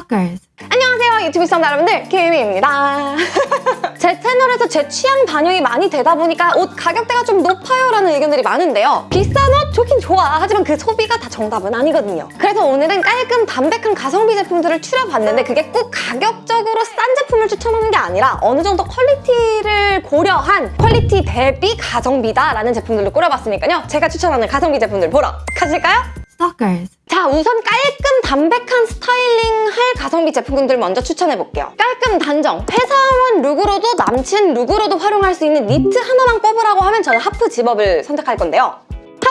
Stalkers. 안녕하세요 유튜브 시청자 여러분들. 김희입니다. 제 채널에서 제 취향 반영이 많이 되다 보니까 옷 가격대가 좀 높아요 라는 의견들이 많은데요. 비싼 옷 좋긴 좋아. 하지만 그 소비가 다 정답은 아니거든요. 그래서 오늘은 깔끔 담백한 가성비 제품들을 추려봤는데 그게 꼭 가격적으로 싼 제품을 추천하는 게 아니라 어느 정도 quality를 고려한 quality 대비 가성비다 라는 제품들을 꾸려봤으니까요. 제가 추천하는 가성비 제품들 보러 가실까요? Stalkers. 자 우선 깔끔 담백한 스타일링 할 가성비 제품군들 먼저 추천해볼게요. 깔끔 단정, 회사원 룩으로도 남친 룩으로도 활용할 수 있는 니트 하나만 꼽으라고 하면 저는 half zip-up을 선택할 건데요.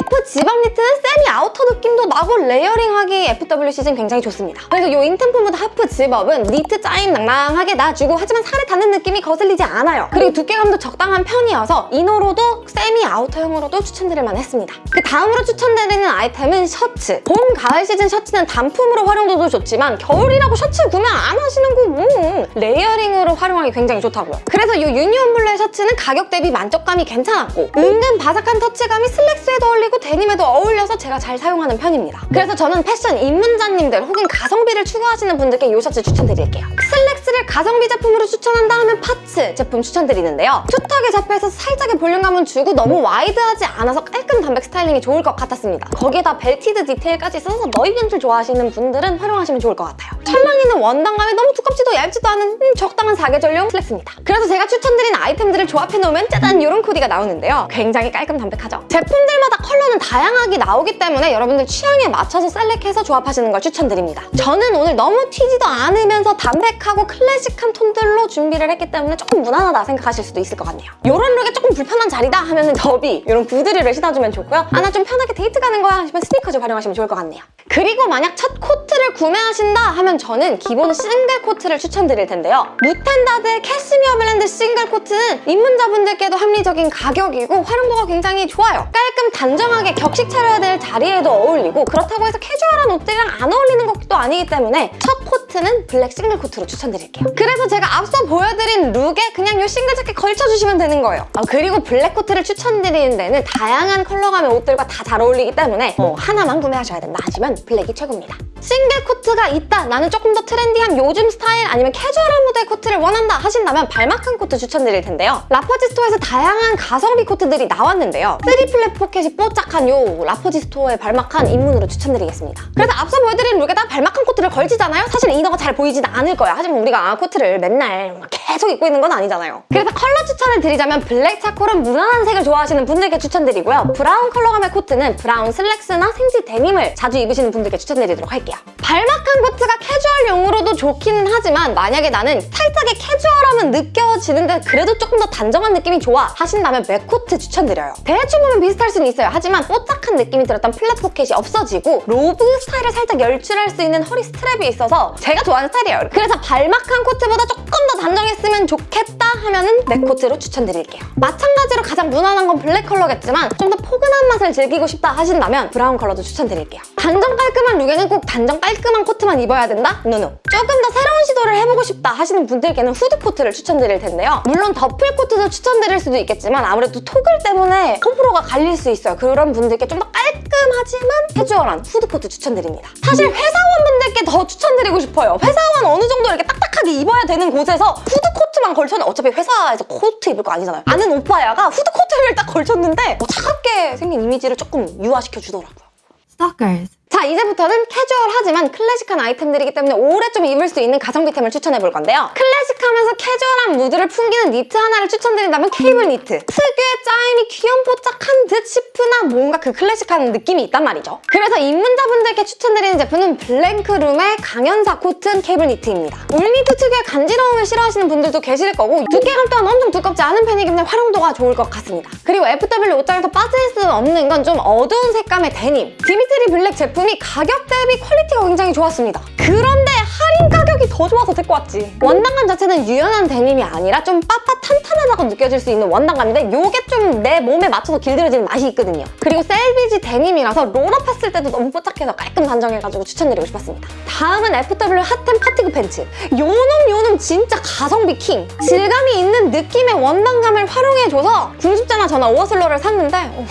half zip-up 니트는 semi outer 느낌도 나고 layering하기 FW 시즌 굉장히 좋습니다. 그래서 이 인템포무드 half zip-up은 니트 짜임 낭낭하게 놔주고 하지만 살에 닿는 느낌이 거슬리지 않아요. 그리고 두께감도 적당한 편이어서 inner로도 semi outer형으로도 추천드릴 만했습니다. 그 다음으로 추천드리는 아이템은 셔츠. 봄, 가을 시즌 셔츠는 단품으로 활용도도 좋지만 겨울이라고 셔츠 구매 안 하시는 거 뭐. layering으로 활용하기 굉장히 좋다고요. 그래서 이 유니온 블루의 셔츠는 가격 대비 만족감이 괜찮았고 은근 바삭한 터치감이 슬랙스에도 어울리고 데님에도 어울려서 제가 잘 사용하는 편입니다. 그래서 저는 패션 입문자님들 혹은 가성비를 추구하시는 분들께 이 셔츠 추천드릴게요. 슬랙스를 가성비 제품으로 추천한다 하면 파츠 제품 추천드리는데요. 숱하게 접혀서 살짝의 볼륨감은 주고 너무 와이드하지 않아서 깔끔 담백 스타일링이 좋을 것 같았습니다. 거기에다 belted 디테일까지 있어서 너이벤트 좋아하시는 분들은 활용하시면 좋을 것 같아요. 찰랑이는 원단감이 너무 두껍지도 얇지도 않은 음, 적당한 사계절용 슬랙스입니다. 그래서 제가 추천드린 아이템들을 조합해놓으면 짜잔 이런 코디가 나오는데요. 굉장히 깔끔 담백하죠? 제품들마다 컬러 는 다양하게 나오기 때문에 여러분들 취향에 맞춰서 select해서 조합하시는 걸 추천드립니다. 저는 오늘 너무 튀지도 않으면서 담백하고 클래식한 톤들로 준비를 했기 때문에 조금 무난하다 생각하실 수도 있을 것 같네요. 이런 룩에 조금 불편한 자리다 하면 은 더비 이런 구두류를 신어주면 좋고요. 아 나 좀 편하게 데이트 가는 거야 하시면 스니커즈 활용하시면 좋을 것 같네요. 그리고 만약 첫 코트를 구매하신다 하면 저는 기본 싱글 코트를 추천드릴 텐데요. 무텐다드의 캐시미어 blend 싱글 코트는 입문자분들께도 합리적인 가격이고 활용도가 굉장히 좋아요. 깔끔 단정 하게 격식 차려야 될 자리에도 어울리고 그렇다고 해서 캐주얼한 옷들이랑 안 어울리는 것도 아니기 때문에 첫 코트는 블랙 싱글 코트로 추천드릴게요. 그래서 제가 앞서 보여드린 룩에 그냥 이 싱글 자켓 걸쳐주시면 되는 거예요. 아, 그리고 블랙 코트를 추천드리는 데는 다양한 컬러감의 옷들과 다 잘 어울리기 때문에 뭐 하나만 구매하셔야 된다 하시면 블랙이 최고입니다. 싱글 코트가 있다, 나는 조금 더 트렌디한 요즘 스타일 아니면 캐주얼한 무드의 코트를 원한다 하신다면 balmacaan 코트 추천드릴 텐데요. 라퍼지 스토어에서 다양한 가성비 코트들이 나왔는데요. 3 flap pocket이 뽀짝한 요 라퍼지 스토어의 balmacaan 입문으로 추천드리겠습니다. 그래서 앞서 보여드린 룩에다 balmacaan 코트를 걸치잖아요? 사실 inner가 잘 보이진 않을 거야. 하지만 우리가 코트를 맨날 막 계속 입고 있는 건 아니잖아요. 그래서 컬러 추천을 드리자면 블랙 차콜은 무난한 색을 좋아하시는 분들께 추천드리고요. 브라운 컬러감의 코트는 브라운 슬랙스나 생지 데님을 자주 입으시는 분들께 추천드리도록 할게요. balmacaan 코트가 캐주얼용으로도 좋기는 하지만 만약에 나는 살짝의 캐주얼 함은 느껴지는데 그래도 조금 더 단정한 느낌이 좋아 하신다면 mac코트 추천드려요. 대충 보면 비슷할 수는 있어요. 하지만 뽀짝한 느낌이 들었던 flap pocket이 없어지고 로브 스타일을 살짝 연출할 수 있는 허리 스트랩이 있어서 제가 좋아하는 스타일이에요. 그래서 balmacaan 코트보다 조금 더 단정했으면 좋겠다 하면 은 mac코트로 추천드릴게요. 마찬가지로 가장 무난한 건 블랙 컬러겠지만 좀 더 포근한 맛을 즐기고 싶다 하신다면 브라운 컬러도 추천드릴게요. 단정 깔끔한 룩에는 꼭 단정 깔끔한 코트만 입어야 된다? No no. 조금 더 새로운 시도를 해보고 싶다 하시는 분들께는 후드 코트 를 추천드릴 텐데요. 물론 더플 코트도 추천드릴 수도 있겠지만 아무래도 toggle 때문에 호불호가 갈릴 수 있어요. 그런 분들께 좀 더 깔끔하지만 캐주얼한 후드 코트 추천드립니다. 사실 회사원분들께 더 추천드리고 싶어요. 회사원 어느 정도 이렇게 딱딱하게 입어야 되는 곳에서 후드 코트만 걸쳐는 어차피 회사에서 코트 입을 거 아니잖아요. 아는 오빠야가 후드 코트를 딱 걸쳤는데 뭐 차갑게 생긴 이미지를 조금 유화시켜 주더라고요. Stalkers. 자 이제부터는 캐주얼하지만 클래식한 아이템들이기 때문에 오래 좀 입을 수 있는 가성비템을 추천해 볼 건데요. 클래식하면서 캐주얼한 무드를 풍기는 니트 하나를 추천드린다면 케이블 니트. 특유의 짜임이 귀염뽀짝한 듯 싶으나 뭔가 그 클래식한 느낌이 있단 말이죠. 그래서 입문자분들께 추천드리는 제품은 블랭크룸의 강연사 코튼 케이블 니트입니다. 울니트 특유의 간지러움을 싫어하시는 분들도 계실 거고 두께감 또한 엄청 두껍지 않은 편이기 때문에 활용도가 좋을 것 같습니다. 그리고 FW 옷장에서 빠질 수 없는 건 좀 어두운 색감의 데님. 디미트리 블랙 제품 제품이 가격 대비 퀄리티가 굉장히 좋았습니다. 그런데 할인 가격이 더 좋아서 데리고 왔지. 원단감 자체는 유연한 데님이 아니라 좀 빳빳탄탄하다고 느껴질 수 있는 원단감인데 이게 좀 내 몸에 맞춰서 길들여지는 맛이 있거든요. 그리고 selvedge 데님이라서 roll-up 했을 때도 너무 뽀짝해서 깔끔 단정해가지고 추천드리고 싶었습니다. 다음은 FW 핫템 fatigue 팬츠. 요놈 요놈 진짜 가성비 킹. 질감이 있는 느낌의 원단감을 활용해줘서 궁집자나 저나 오어슬로를 샀는데 어,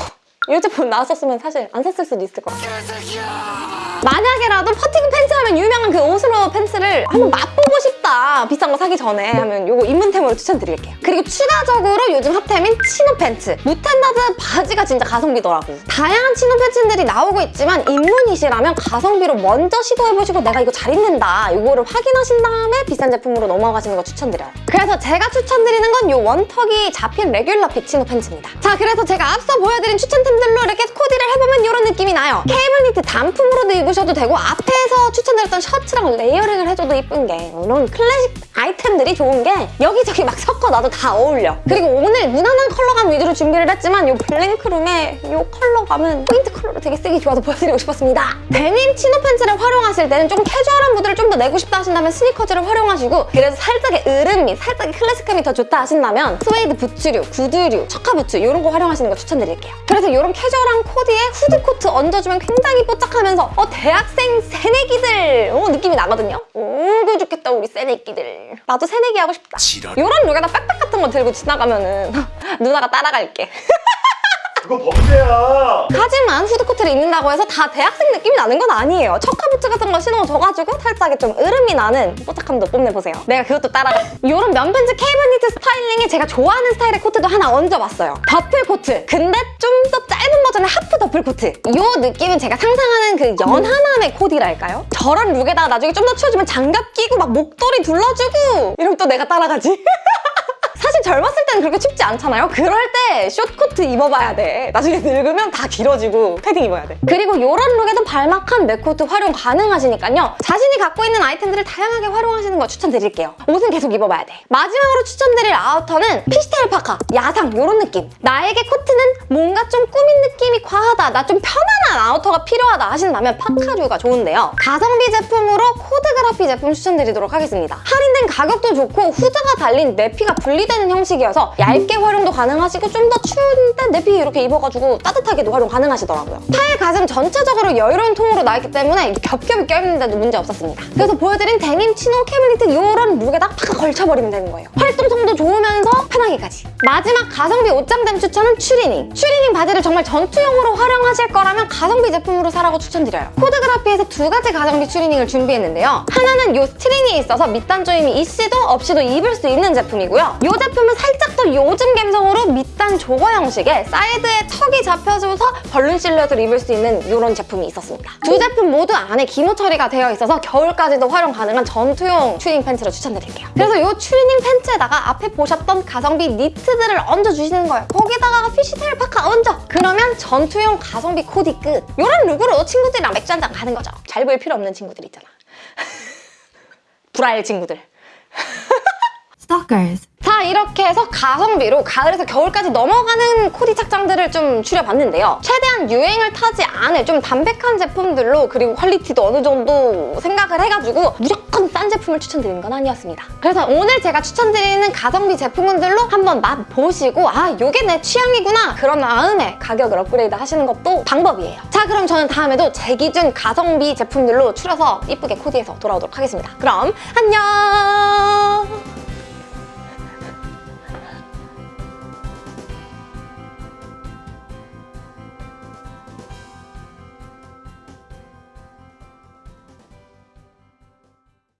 이 제품 나왔었으면 사실 안 샀을 수도 있을 것 같아요. 만약에라도 fatigue 팬츠 하면 유명한 그 chino 팬츠를 한번 맛보고 싶 다. 비싼 거 사기 전에 하면 요거 입문템으로 추천드릴게요. 그리고 추가적으로 요즘 핫템인 chino 팬츠. 무텐다드 바지가 진짜 가성비더라고. 다양한 chino 팬츠들이 나오고 있지만 입문이시라면 가성비로 먼저 시도해보시고 내가 이거 잘 입는다. 이거를 확인하신 다음에 비싼 제품으로 넘어가시는 거 추천드려요. 그래서 제가 추천드리는 건 요 one tuck이 잡힌 regular fit chino 팬츠입니다. 자 그래서 제가 앞서 보여드린 추천템들로 이렇게 코디를 해보면 이런 느낌이 나요. 케이블 니트 단품으로도 입으셔도 되고 앞에서 추천드렸던 셔츠랑 layering을 해줘도 이쁜 게 이런 클래식 아이템들이 좋은 게 여기저기 막 섞어놔도 다 어울려. 그리고 오늘 무난한 컬러감 위주로 준비를 했지만 이 블랭크룸의 이 컬러감은 포인트 컬러로 되게 쓰기 좋아서 보여드리고 싶었습니다. 데님 chino 팬츠를 활용하실 때는 좀 캐주얼한 무드를 좀 더 내고 싶다 하신다면 스니커즈를 활용하시고 그래서 살짝의 어른미, 살짝의 클래식함이 더 좋다 하신다면 스웨이드 부츠류, 구두류, chukka 부츠 이런 거 활용하시는 거 추천드릴게요. 그래서 이런 캐주얼한 코디에 후드코트 얹어주면 굉장히 뽀짝하면서 어 대학생 새내기들! 어, 느낌이 나거든요. 오고 좋겠다 우리 새내기들 나도 새내기 하고 싶다. 지랄 이런 룩에다 백팩 같은 거 들고 지나가면은 누나가 따라갈게 그거 범죄야 하지만 후드코트를 입는다고 해서 다 대학생 느낌이 나는 건 아니에요. chukka부츠 같은 거 신어줘가지고 살짝의 좀 어른미 나는 뽀짝함도 뽐내보세요. 내가 그것도 따라가. 이런 면팬츠 케이블 니트 스타일링에 제가 좋아하는 스타일의 코트도 하나 얹어봤어요. 더플 코트. 근데 좀 더 짧은 버전의 하프 더플 코트. 이 느낌은 제가 상상하는 그 연하남의 코디랄까요? 저런 룩에다가 나중에 좀 더 추워지면 장갑 끼고 막 목도리 둘러주고 이러면 또 내가 따라가지. 사실 젊었을 때는 그렇게 춥지 않잖아요? 그럴 때 short코트 입어봐야 돼. 나중에 늙으면 다 길어지고 패딩 입어야 돼. 그리고 이런 look에도 balmacaan mac코트 활용 가능하시니까요. 자신이 갖고 있는 아이템들을 다양하게 활용하시는 거 추천드릴게요. 옷은 계속 입어봐야 돼. 마지막으로 추천드릴 outer는 fishtail 파카, 야상 이런 느낌. 나에게 코트는 뭔가 좀 꾸민 느낌이 과하다. 나 좀 편안한 outer가 필요하다 하신다면 파카류가 좋은데요. 가성비 제품으로 코드그라피 제품 추천드리도록 하겠습니다. 할인된 가격도 좋고 후드가 달린 내피가 분리 되는 형식이어서 얇게 활용도 가능하시고 좀 더 추운데 내피 이렇게 입어가지고 따뜻하게도 활용 가능하시더라고요. 팔 가슴 전체적으로 여유로운 통으로 나있기 때문에 겹겹이 껴입는데도 문제 없었습니다. 그래서 보여드린 데님, chino, 케이블 니트 이런 look에다 팍 걸쳐버리면 되는 거예요. 활동성도 좋으면서 편하기까지. 마지막 가성비 옷장템 추천은 추리닝. 추리닝 바지를 정말 전투용으로 활용하실 거라면 가성비 제품으로 사라고 추천드려요. 코드그라피에서 두 가지 가성비 추리닝을 준비했는데요. 하나는 이 string이 있어서 밑단 조임이 있어도 없이도 입을 수 있는 제품이고요. 이 제품은 살짝 더 요즘 감성으로 밑단 jogger 형식의 사이드에 tuck이 잡혀줘서 balloon 실루엣을 입을 수 있는 이런 제품이 있었습니다. 두 제품 모두 안에 기모 처리가 되어 있어서 겨울까지도 활용 가능한 전투용 추리닝 팬츠를 추천드릴게요. 그래서 이 추리닝 팬츠에다가 앞에 보셨던 가성비 니트들을 얹어주시는 거예요. 거기다가 fishtail 파카 얹어! 그러면 전투용 가성비 코디 끝! 이런 look으로 친구들이랑 맥주 한 잔 가는 거죠. 잘 보일 필요 없는 친구들 있잖아. 불알 친구들. Stalkers. 자 이렇게 해서 가성비로 가을에서 겨울까지 넘어가는 코디 착장들을 좀 추려봤는데요. 최대한 유행을 타지 않을 좀 담백한 제품들로 그리고 quality도 어느 정도 생각을 해가지고 무조건 싼 제품을 추천드리는 건 아니었습니다. 그래서 오늘 제가 추천드리는 가성비 제품들로 한번 맛보시고 아 이게 내 취향이구나 그런 다음에 가격을 업그레이드 하시는 것도 방법이에요. 자 그럼 저는 다음에도 제 기준 가성비 제품들로 추려서 이쁘게 코디해서 돌아오도록 하겠습니다. 그럼 안녕!